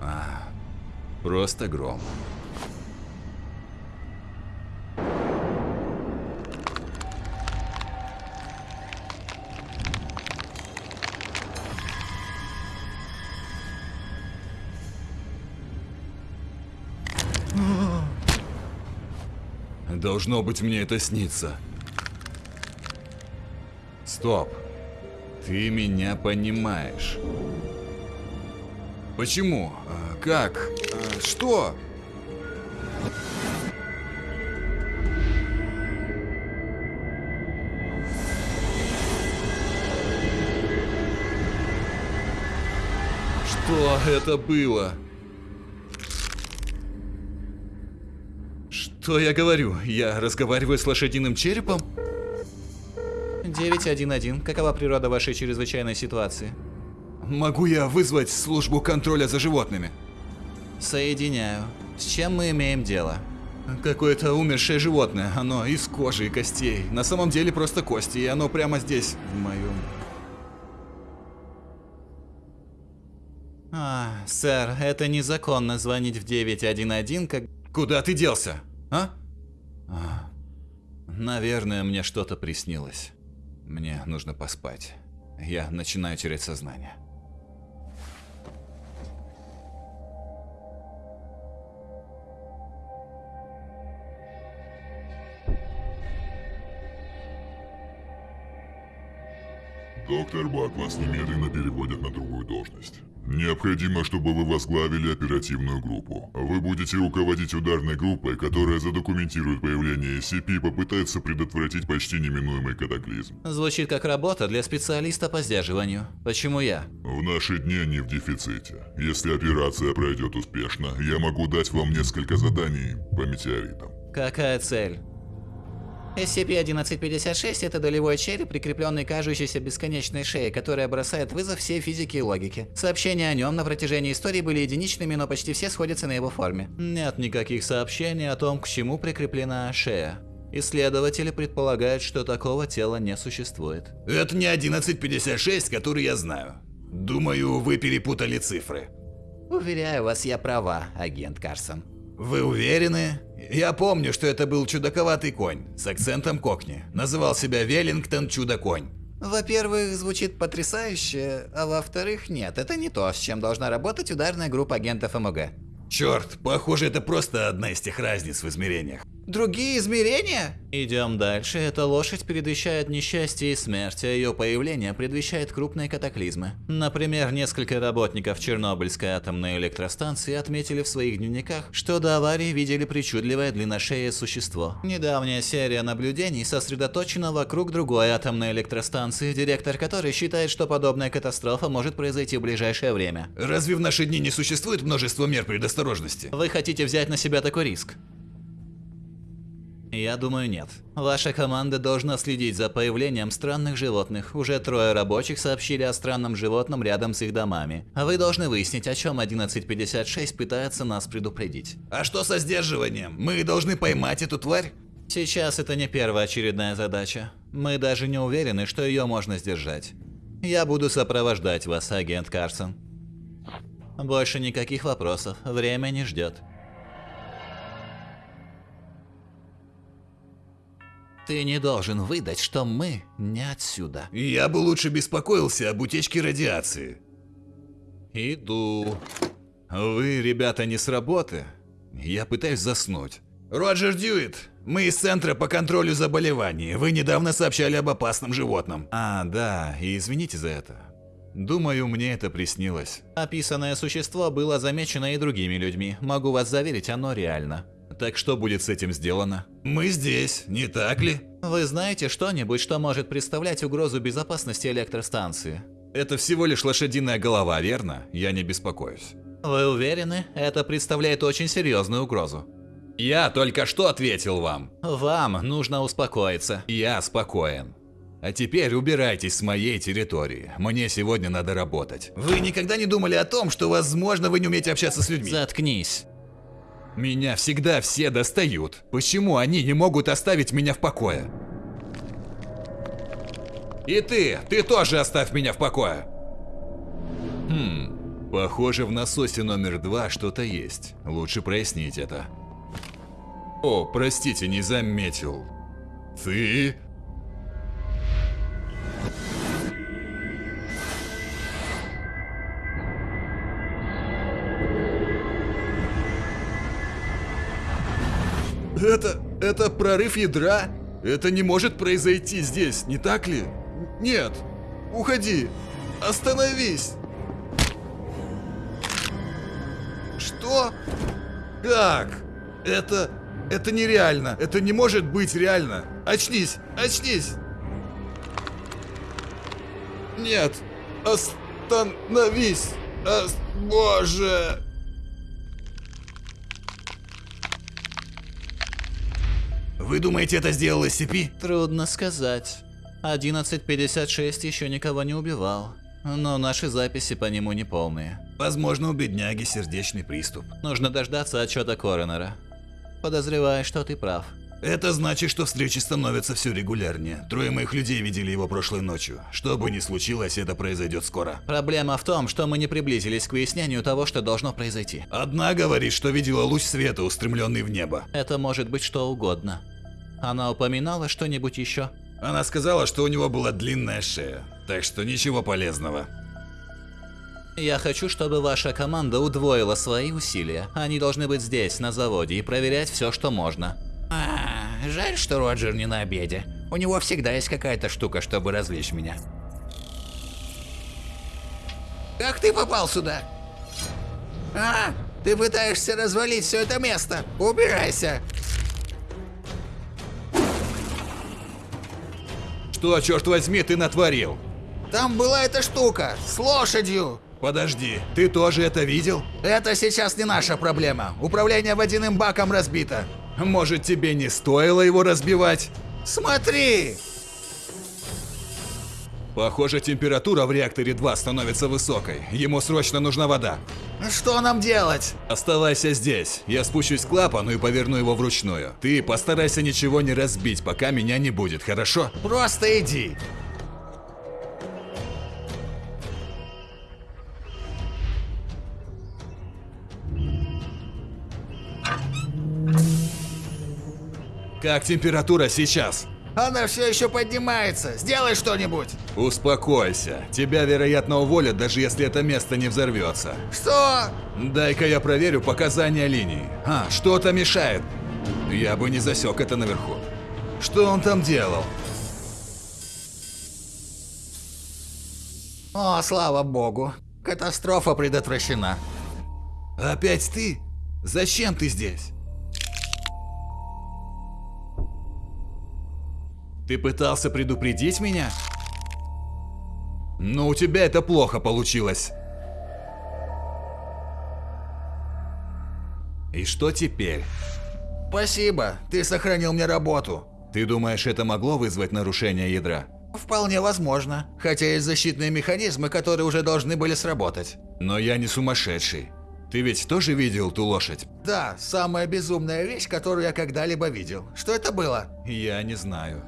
А, просто гром. Должно быть, мне это снится. Стоп. Ты меня понимаешь. Почему? А, Как? А, Что? Что это было? Что я говорю? Я разговариваю с лошадиным черепом? 911. Какова природа вашей чрезвычайной ситуации? Могу я вызвать службу контроля за животными? Соединяю. С чем мы имеем дело? Какое-то умершее животное, оно из кожи и костей. На самом деле просто кости, и оно прямо здесь, в моем... А, сэр, это незаконно звонить в 911, как... Куда ты делся? А? А, Наверное, мне что-то приснилось. Мне нужно поспать. Я начинаю терять сознание. Доктор Бак вас немедленно переводят на другую должность. Необходимо, чтобы вы возглавили оперативную группу. Вы будете руководить ударной группой, которая задокументирует появление SCP и попытается предотвратить почти неминуемый катаклизм. Звучит как работа для специалиста по сдерживанию. Почему я? В наши дни они в дефиците. Если операция пройдет успешно, я могу дать вам несколько заданий по метеоритам. Какая цель? SCP-1156 – это долевой череп, прикрепленный к кажущейся бесконечной шее, которая бросает вызов всей физике и логике. Сообщения о нем на протяжении истории были единичными, но почти все сходятся на его форме. Нет никаких сообщений о том, к чему прикреплена шея. Исследователи предполагают, что такого тела не существует. Это не 1156, который я знаю. Думаю, вы перепутали цифры. Уверяю вас, я права, агент Карсон. Вы уверены? Я помню, что это был чудаковатый конь с акцентом кокни. Называл себя Веллингтон Чудо-конь. Во-первых, звучит потрясающе, а во-вторых, нет, это не то, с чем должна работать ударная группа агентов МОГ. Черт, похоже, это просто одна из тех разниц в измерениях. Другие измерения? Идем дальше. Эта лошадь предвещает несчастье и смерть, а ее появление предвещает крупные катаклизмы. Например, несколько работников Чернобыльской атомной электростанции отметили в своих дневниках, что до аварии видели причудливое длинношеее существо. Недавняя серия наблюдений сосредоточена вокруг другой атомной электростанции, директор которой считает, что подобная катастрофа может произойти в ближайшее время. Разве в наши дни не существует множество мер предосторожности? Вы хотите взять на себя такой риск? Я думаю, нет. Ваша команда должна следить за появлением странных животных. Уже трое рабочих сообщили о странном животном рядом с их домами. А вы должны выяснить, о чем 1156 пытается нас предупредить. А что со сдерживанием? Мы должны поймать эту тварь? Сейчас это не первоочередная задача. Мы даже не уверены, что ее можно сдержать. Я буду сопровождать вас, агент Карсон. Больше никаких вопросов. Время не ждет. Ты не должен выдать, что мы не отсюда. Я бы лучше беспокоился об утечке радиации. Иду. Вы, ребята, не с работы? Я пытаюсь заснуть. Роджер Дьюит, мы из Центра по контролю заболеваний. Вы недавно сообщали об опасном животном. А, да, и извините за это. Думаю, мне это приснилось. Описанное существо было замечено и другими людьми. Могу вас заверить, оно реально. Так что будет с этим сделано? Мы здесь, не так ли? Вы знаете что-нибудь, что может представлять угрозу безопасности электростанции? Это всего лишь лошадиная голова, верно? Я не беспокоюсь. Вы уверены? Это представляет очень серьезную угрозу. Я только что ответил вам. Вам нужно успокоиться. Я спокоен. А теперь убирайтесь с моей территории. Мне сегодня надо работать. Вы никогда не думали о том, что, возможно, вы не умеете общаться с людьми? Заткнись. Меня всегда все достают. Почему они не могут оставить меня в покое? И ты, ты тоже оставь меня в покое. Хм, Похоже, в насосе номер два что-то есть. Лучше прояснить это. О, простите, не заметил. Ты? Это... это прорыв ядра? Это не может произойти здесь, не так ли? Нет. Уходи. Остановись. Что? Как? Это... это нереально. Это не может быть реально. Очнись, очнись. Нет. Остановись. Ос- Боже. Вы думаете, это сделал SCP? Трудно сказать. 11.56 еще никого не убивал. Но наши записи по нему не полные. Возможно, у бедняги сердечный приступ. Нужно дождаться отчета Коронера. Подозреваю, что ты прав. Это значит, что встречи становятся все регулярнее. Трое моих людей видели его прошлой ночью. Что бы ни случилось, это произойдет скоро. Проблема в том, что мы не приблизились к выяснению того, что должно произойти. Одна говорит, что видела луч света, устремленный в небо. Это может быть что угодно. Она упоминала что-нибудь еще? Она сказала, что у него была длинная шея, так что ничего полезного. Я хочу, чтобы ваша команда удвоила свои усилия. Они должны быть здесь, на заводе, и проверять все, что можно. А, жаль, что Роджер не на обеде. У него всегда есть какая-то штука, чтобы развлечь меня. Как ты попал сюда? А, ты пытаешься развалить все это место. Убирайся. Что, черт возьми, ты натворил? Там была эта штука с лошадью. Подожди, ты тоже это видел? Это сейчас не наша проблема. Управление водяным баком разбито. Может, тебе не стоило его разбивать? Смотри! Похоже, температура в реакторе 2 становится высокой. Ему срочно нужна вода. Что нам делать? Оставайся здесь. Я спущусь к клапану и поверну его вручную. Ты постарайся ничего не разбить, пока меня не будет, хорошо? Просто иди. Как температура сейчас? Она все еще поднимается. Сделай что-нибудь. Успокойся. Тебя, вероятно, уволят, даже если это место не взорвется. Что? Дай-ка я проверю показания линии. А, что-то мешает. Я бы не засек это наверху. Что он там делал? О, слава богу. Катастрофа предотвращена. Опять ты? Зачем ты здесь? Ты пытался предупредить меня? Но у тебя это плохо получилось. И что теперь? Спасибо, ты сохранил мне работу. Ты думаешь, это могло вызвать нарушение ядра? Вполне возможно. Хотя есть защитные механизмы, которые уже должны были сработать. Но я не сумасшедший. Ты ведь тоже видел ту лошадь? Да, самая безумная вещь, которую я когда-либо видел. Что это было? Я не знаю.